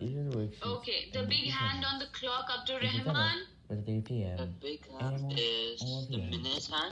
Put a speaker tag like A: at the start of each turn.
A: Okay, the big hand on the clock, Abdul Rahman.
B: At 3
C: The big hand is the minute hand.